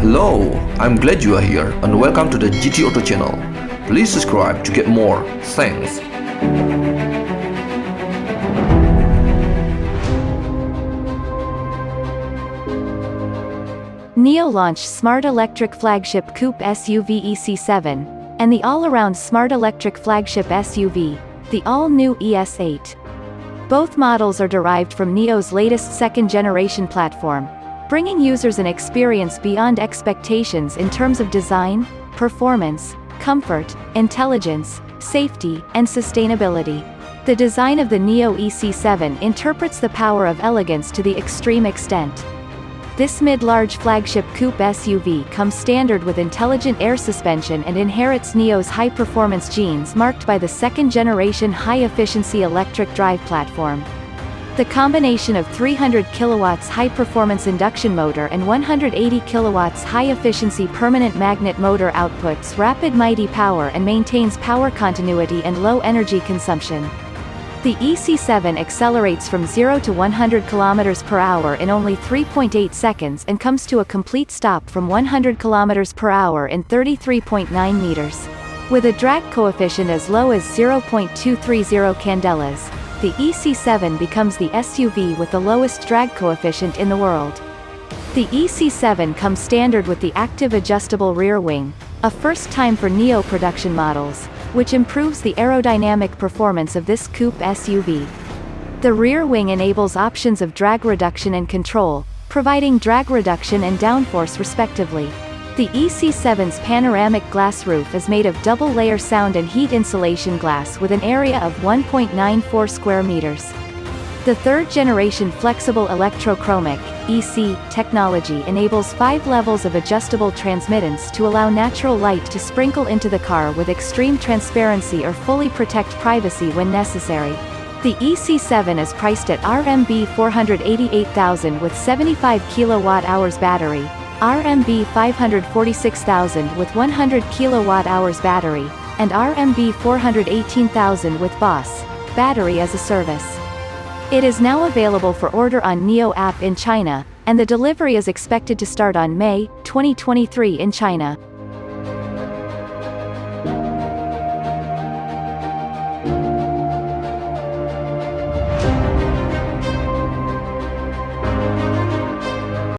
Hello, I'm glad you are here and welcome to the GT Auto channel. Please subscribe to get more. Thanks. NIO launched smart electric flagship coupe SUV EC7, and the all-around smart electric flagship SUV, the all-new ES8. Both models are derived from NIO's latest second-generation platform, bringing users an experience beyond expectations in terms of design, performance, comfort, intelligence, safety, and sustainability. The design of the NIO EC7 interprets the power of elegance to the extreme extent. This mid-large flagship coupe SUV comes standard with intelligent air suspension and inherits NIO's high-performance genes marked by the second-generation high-efficiency electric drive platform. The combination of 300 kilowatts high-performance induction motor and 180 kilowatts high-efficiency permanent magnet motor outputs rapid mighty power and maintains power continuity and low energy consumption. The EC7 accelerates from 0 to 100 km per hour in only 3.8 seconds and comes to a complete stop from 100 km per hour in 33.9 meters. With a drag coefficient as low as 0.230 candelas, the EC7 becomes the SUV with the lowest drag coefficient in the world. The EC7 comes standard with the active adjustable rear wing, a first time for NIO production models, which improves the aerodynamic performance of this coupe SUV. The rear wing enables options of drag reduction and control, providing drag reduction and downforce respectively. The EC7's panoramic glass roof is made of double-layer sound and heat insulation glass with an area of 1.94 square meters. The third-generation flexible electrochromic EC technology enables five levels of adjustable transmittance to allow natural light to sprinkle into the car with extreme transparency or fully protect privacy when necessary. The EC7 is priced at RMB 488,000 with 75 kWh battery, RMB 546,000 with 100 kWh battery, and RMB 418,000 with BaaS battery as a service. It is now available for order on NIO app in China, and the delivery is expected to start on May 2023 in China.